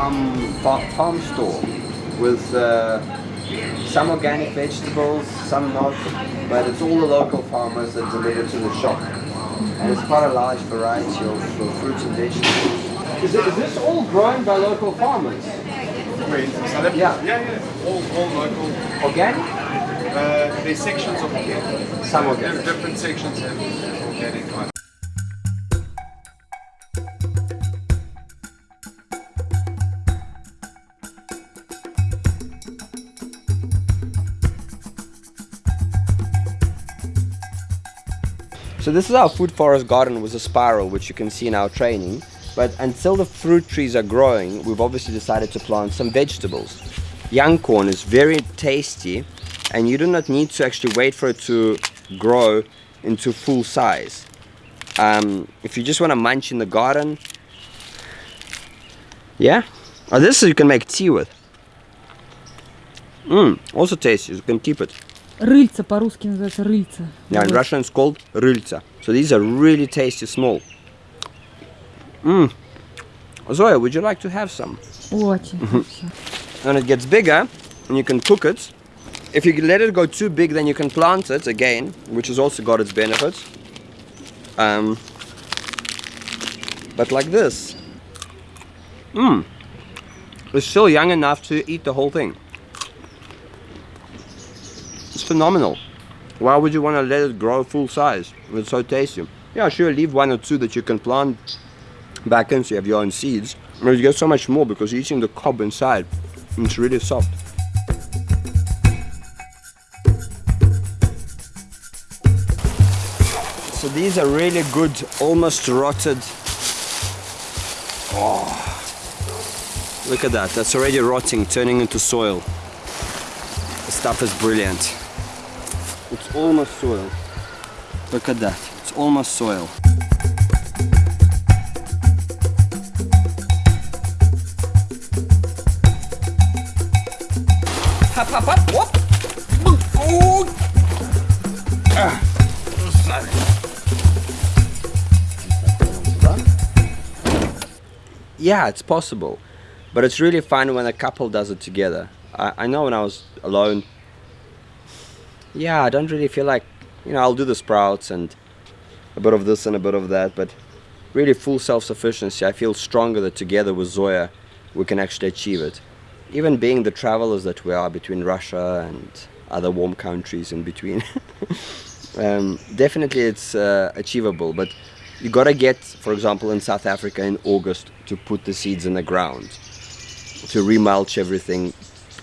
farm store with uh, some organic vegetables, some not, but it's all the local farmers that deliver to the shop. And it's quite a large variety of, of fruits and vegetables. Is, it, is this all grown by local farmers? Wait, Yeah. Yeah, yeah. All, all local. Organic? Uh, there's sections of organic. Some organic. Different sections have organic. So this is our food forest garden with a spiral which you can see in our training. But until the fruit trees are growing, we've obviously decided to plant some vegetables. Young corn is very tasty and you do not need to actually wait for it to grow into full size. Um, if you just want to munch in the garden, yeah. Oh, this you can make tea with. Mmm, also tasty, you can keep it. Рыльца по-русски называется рыльца. Yeah, in Вот. Russian it's called rylca. So these are really tasty small. Mmm. Zoya, would you like to have some? Очень. всё. When it gets bigger, and you can cook it. If you let it go too big, then you can plant it again, which has also got its benefits. Um, but like this. Mmm. It's still young enough to eat the whole thing. Phenomenal. Why would you want to let it grow full size? It's so tasty. Yeah, sure, leave one or two that you can plant back in so you have your own seeds. But you get so much more because you're eating the cob inside. It's really soft. So these are really good, almost rotted. Oh, look at that. That's already rotting, turning into soil. The stuff is brilliant. It's almost soil. Look at that. It's almost soil. Hop, hop, hop. Whoop. Oh. Ah. Yeah, it's possible. But it's really fun when a couple does it together. I, I know when I was alone, yeah, I don't really feel like, you know, I'll do the sprouts and a bit of this and a bit of that, but really full self-sufficiency, I feel stronger that together with Zoya, we can actually achieve it. Even being the travelers that we are between Russia and other warm countries in between, um, definitely it's uh, achievable, but you gotta get, for example, in South Africa in August to put the seeds in the ground, to remulch everything,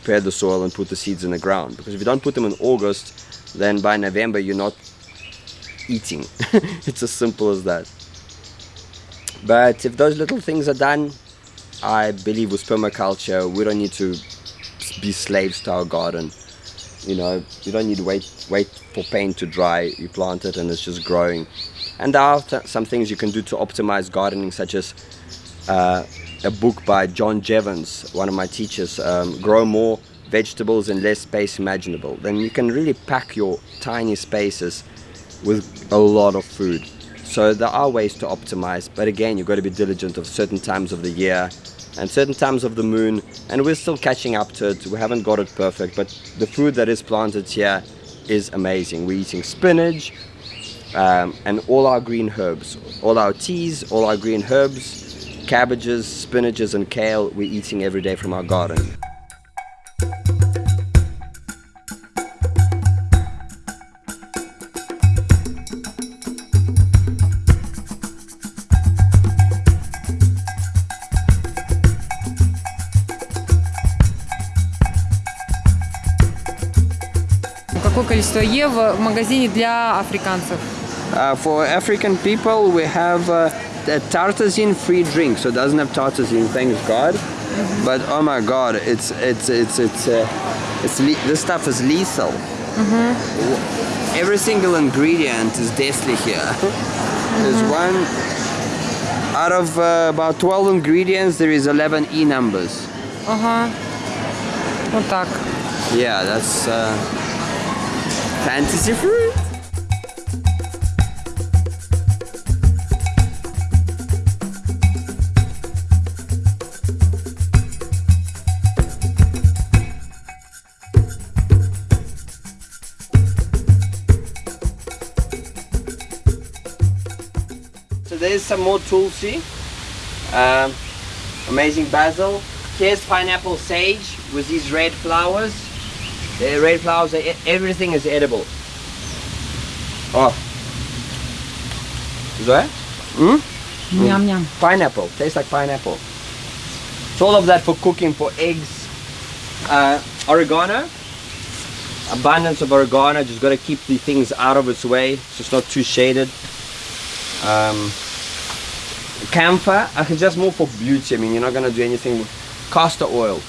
prepare the soil and put the seeds in the ground. Because if you don't put them in August, then by November you're not eating. it's as simple as that. But if those little things are done, I believe with permaculture, we don't need to be slaves to our garden. You know, you don't need to wait, wait for paint to dry. You plant it and it's just growing. And there are some things you can do to optimize gardening, such as uh, a book by John Jeavons, one of my teachers, um, Grow More Vegetables in Less Space Imaginable. Then you can really pack your tiny spaces with a lot of food. So there are ways to optimize, but again, you've got to be diligent of certain times of the year and certain times of the moon, and we're still catching up to it. We haven't got it perfect, but the food that is planted here is amazing. We're eating spinach um, and all our green herbs, all our teas, all our green herbs, cabbages, spinaches, and kale we're eating every day from our garden. Какое количество Е в магазине для африканцев? Uh, for African people, we have uh, a tartrazine free drink, so it doesn't have tartrazine, thanks God. But oh my God, it's it's it's it's uh, it's this stuff is lethal. Mm -hmm. Every single ingredient is deathly here. Mm-hmm. There's mm -hmm. one out of uh, about 12 ingredients, there is 11 E numbers. Uh huh. Вот так. Yeah, that's uh, fantasy fruit. some more tulsi, um, amazing basil. Here's pineapple sage with these red flowers. The red flowers, are, everything is edible. Oh. Is that? Mm? Mm. Yum, hmm. yum. Pineapple, tastes like pineapple. It's all of that for cooking, for eggs. Uh, oregano, abundance of oregano just got to keep the things out of its way so it's not too shaded um, camphor, I can just more for beauty. I mean, you're not gonna do anything. with Castor oil,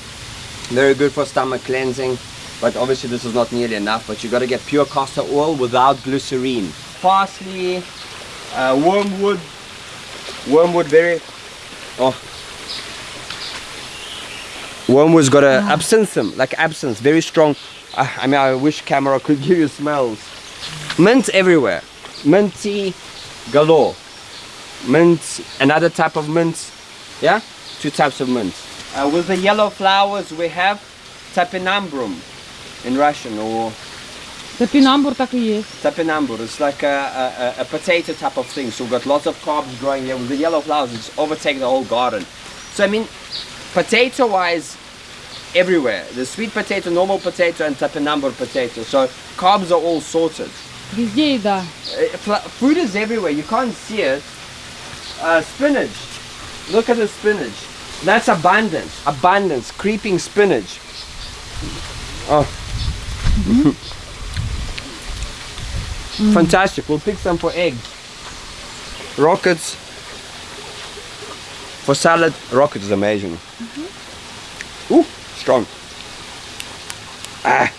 very good for stomach cleansing, but obviously this is not nearly enough. But you got to get pure castor oil without glycerine. Parsley, uh, wormwood, wormwood very. Oh. Wormwood's got a absinthium, like absinthe, very strong. I, I mean, I wish camera could give you smells. Mint everywhere, minty galore Mint, another type of mint, yeah, two types of mint. Uh, with the yellow flowers, we have tapinambrum in Russian or Топинамбур так и есть. tapinambur. It's like a, a, a potato type of thing. So we've got lots of carbs growing here. With the yellow flowers, it's overtaken the whole garden. So I mean, potato-wise, everywhere. The sweet potato, normal potato, and tapinambur potato. So carbs are all sorted. Везде еда. Uh, fla- Food is everywhere. You can't see it. uh, spinach. Look at the spinach. That's abundance, abundance, creeping spinach. Oh. Fantastic. We'll pick some for eggs. Rockets. For salad, rockets is amazing. Mm -hmm. Ooh, strong. Ah.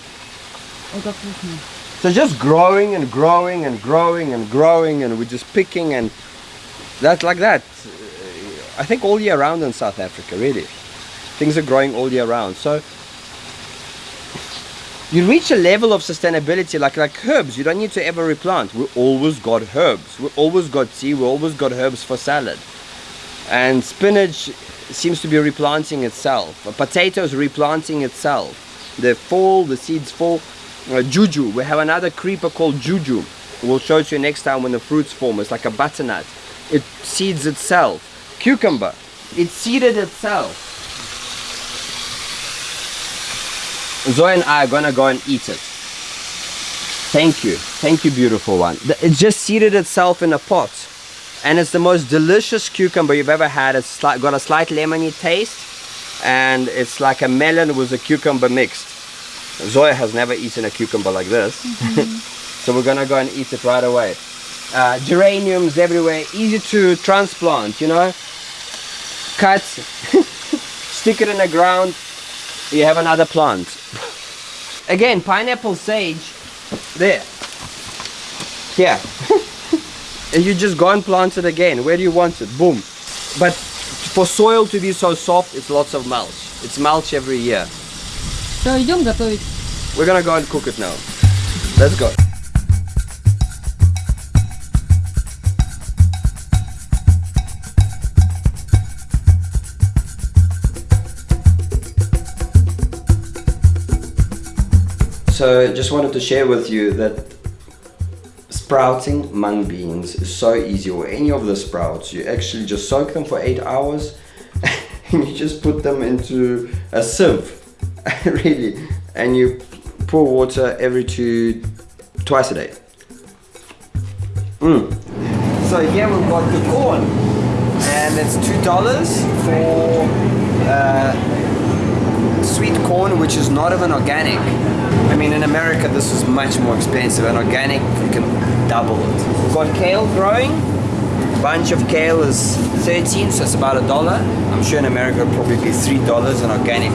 So just growing and growing and growing and growing and we're just picking and that's like that. I think all year round in South Africa, really. Things are growing all year round. So you reach a level of sustainability like like herbs. You don't need to ever replant. We always got herbs. We always got tea. We always got herbs for salad. And spinach seems to be replanting itself. A potato replanting itself. They fall, the seeds fall. Uh, juju, we have another creeper called juju. We'll show it to you next time when the fruits form. It's like a butternut. It seeds itself. Cucumber, it seeded itself. Zoe and I are gonna go and eat it. Thank you. Thank you, beautiful one. It just seeded itself in a pot. And it's the most delicious cucumber you've ever had. It's got a slight lemony taste. And it's like a melon with a cucumber mixed. Zoya has never eaten a cucumber like this. Mm-hmm. so we're gonna go and eat it right away Uh, geraniums everywhere, easy to transplant, you know. Cut, stick it in the ground, you have another plant. Again, pineapple sage, there. Here. and you just go and plant it again. Where do you want it? Boom. But for soil to be so soft, it's lots of mulch. It's mulch every year. Все, идем готовить. We're gonna go and cook it now. Let's go. So just wanted to share with you that sprouting mung beans is so easy or any of the sprouts. You actually just soak them for eight hours and you just put them into a sieve really and you pour water every two twice a day. Mm. so here we've got the corn and it's two dollars for uh, sweet corn which is not even organic I mean in America this is much more expensive. And organic you can double it. We've got kale growing. A bunch of kale is 13 so it's about a dollar. I'm sure in America it'll probably be three dollars. And organic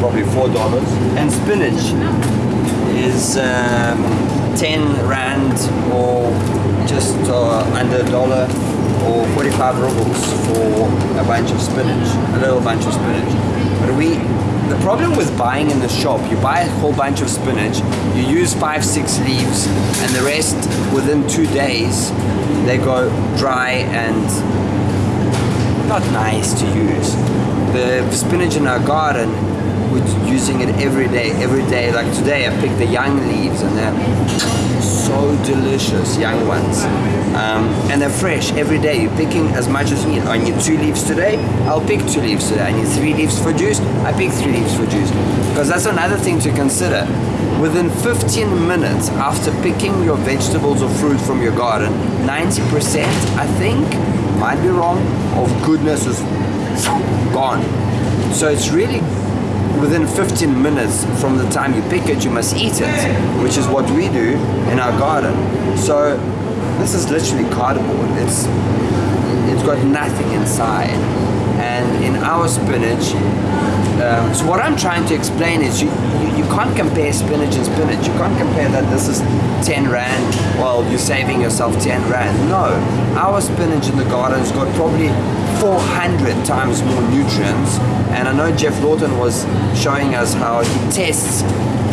probably four dollars. And spinach is um, 10 rand or just uh, under a dollar or 45 rubles for a bunch of spinach a little bunch of spinach. But we the problem with buying in the shop you buy a whole bunch of spinach you use five six leaves and the rest within two days they go dry and not nice to use. The spinach in our garden we're using it every day, every day. Like today, I picked the young leaves, and they're so delicious, young ones, um, and they're fresh every day. You're picking as much as you need. I need two leaves today. I'll pick two leaves today. I need three leaves for juice. I pick three leaves for juice, because that's another thing to consider. Within 15 minutes after picking your vegetables or fruit from your garden, 90%, I think, might be wrong, of goodness is gone. So it's really within 15 minutes from the time you pick it, you must eat it, which is what we do in our garden. So this is literally cardboard. It's it's got nothing inside. And in our spinach, um, so what I'm trying to explain is you, you, you can't compare spinach and spinach. You can't compare that this is 10 rand, well, you're saving yourself 10 rand. No, our spinach in the garden's got probably 400 times more nutrients. And I know Geoff Lawton was showing us how he tests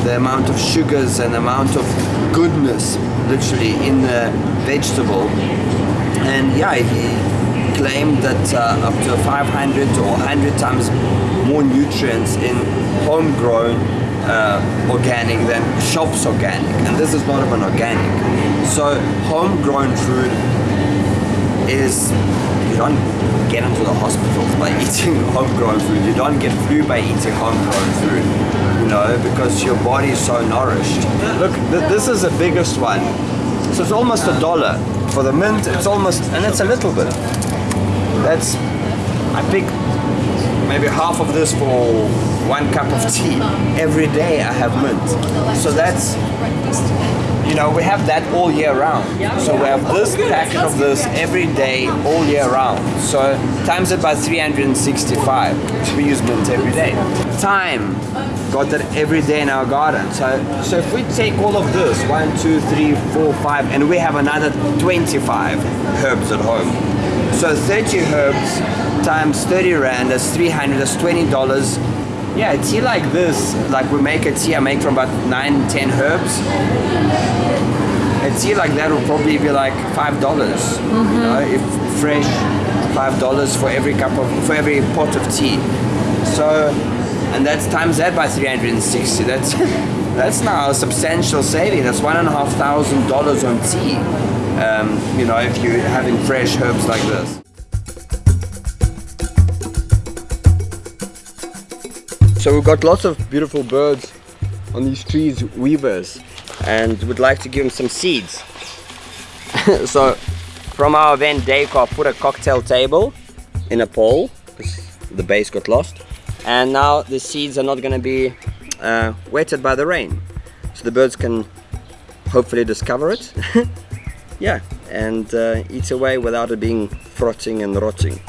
the amount of sugars and the amount of goodness literally in the vegetable. And yeah, he claimed that uh, up to 500 or 100 times more nutrients in homegrown uh, organic than shops organic. And this is not even organic. So homegrown food is you don't get into the hospitals by eating homegrown food. You don't get flu by eating homegrown food you know because your body is so nourished. Look th this is the biggest one. So it's almost a dollar. For the mint it's almost and it's a little bit that's I pick maybe half of this for one cup of tea. Every day I have mint. So that's you know we have that all year round. So we have this packet of this every day all year round. So times it by 365 we use mint every day. Time. Got that every day in our garden. So so if we take all of this one two three four five and we have another 25 herbs at home so 30 herbs times 30 rand, that's 300, that's 20 dollars. Yeah, a tea like this, like we make a tea, I make from about 9, 10 herbs. A tea like that will probably be like $5, dollars you know, if fresh, $5 for every cup of, for every pot of tea. So, and that's times that by 360, that's, that's now a substantial saving, that's one and a half thousand dollars on tea. Um, you know, if you're having fresh herbs like this. So we've got lots of beautiful birds on these trees, weavers, and would like to give them some seeds. so from our event, Daycraft put a cocktail table in a pole because the base got lost. And now the seeds are not going to be uh, wetted by the rain. So the birds can hopefully discover it. yeah, and uh, eat away without it being frotting and rotting.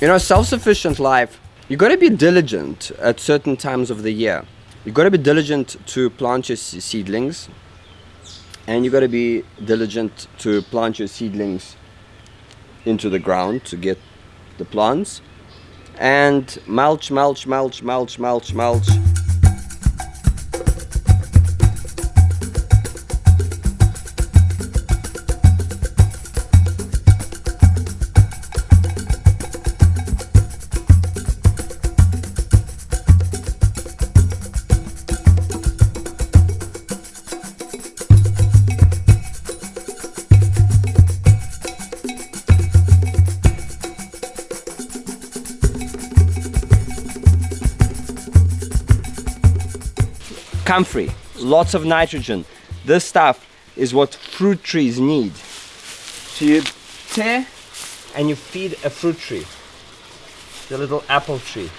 You know, self-sufficient life, you got to be diligent at certain times of the year. You got to be diligent to plant your seedlings, and you got to be diligent to plant your seedlings into the ground to get the plants, and mulch, mulch, mulch, mulch, mulch, mulch. Comfrey, lots of nitrogen. This stuff is what fruit trees need. So you tear and you feed a fruit tree, the little apple tree.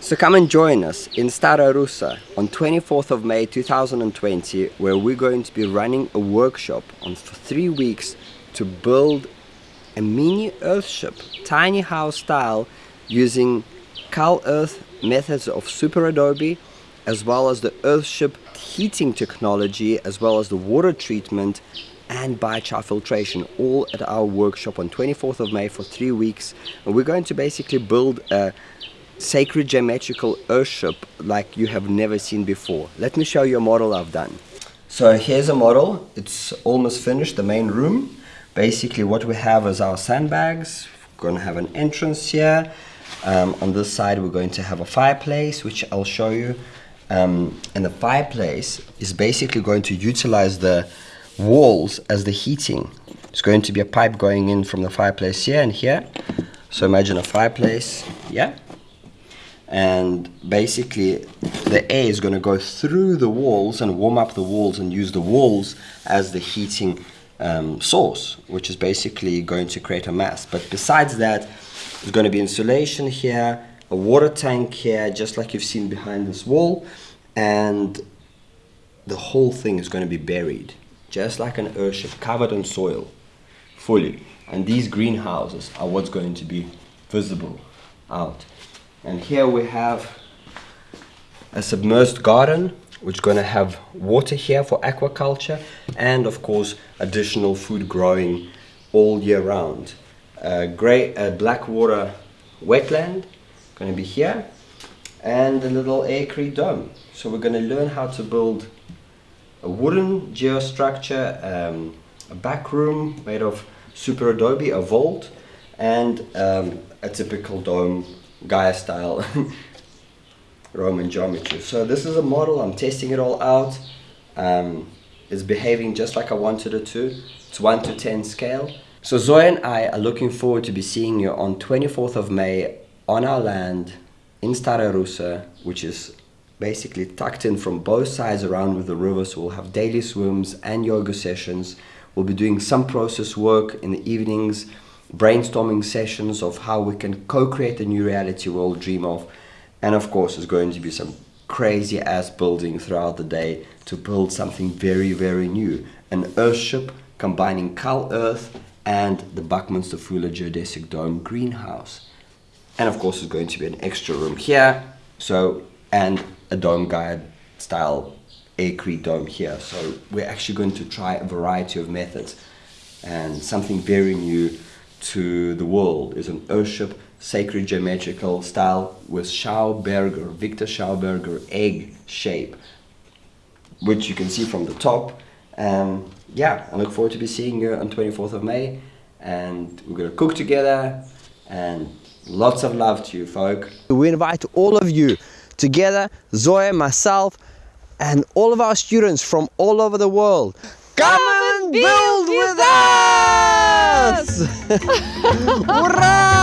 So come and join us in Stara Russa on 24th of May 2020 where we're going to be running a workshop on for three weeks to build a mini earthship, tiny house style using Cal Earth methods of super adobe as well as the Earthship heating technology, as well as the water treatment and biochar filtration, all at our workshop on 24th of May for three weeks. And we're going to basically build a sacred geometrical earthship like you have never seen before. Let me show you a model I've done. So here's a model. It's almost finished, the main room. Basically what we have is our sandbags. We're going to have an entrance here. Um, on this side we're going to have a fireplace, which I'll show you. Um, and the fireplace is basically going to utilize the walls as the heating. It's going to be a pipe going in from the fireplace here and here. So imagine a fireplace, yeah? And basically the air is going to go through the walls and warm up the walls and use the walls as the heating um, source, which is basically going to create a mass. But besides that, there's going to be insulation here, a water tank here, just like you've seen behind this wall, and the whole thing is going to be buried, just like an earthship, covered in soil, fully. And these greenhouses are what's going to be visible out. And here we have a submerged garden, which is going to have water here for aquaculture, and of course additional food growing all year round. A gray, a black water wetland, going to be here, and a little acre dome. So we're going to learn how to build a wooden geostructure, um, a back room made of super adobe, a vault, and um, a typical dome Gaia style Roman geometry. So this is a model, I'm testing it all out. Um, it's behaving just like I wanted it to. It's 1 to 10 scale. So Zoe and I are looking forward to be seeing you on 24th of May on our land in Stara Russa, which is basically tucked in from both sides around with the river. So we'll have daily swims and yoga sessions. We'll be doing some process work in the evenings, brainstorming sessions of how we can co-create the new reality we'll dream of. And of course, there's going to be some crazy ass building throughout the day to build something very, very new. An earthship combining Cal Earth and the Buckminster Fuller Geodesic Dome greenhouse. And of course, there's going to be an extra room here. So, and a dome guide style acre dome here. So we're actually going to try a variety of methods and something very new to the world is an earthship sacred geometrical style with Schauberger, Victor Schauberger egg shape, which you can see from the top. And yeah, I look forward to be seeing you on 24th of May and we're gonna cook together and lots of love to you folk. We invite all of you together, Zoe, myself, and all of our students from all over the world. Come and build with us! Hurrah!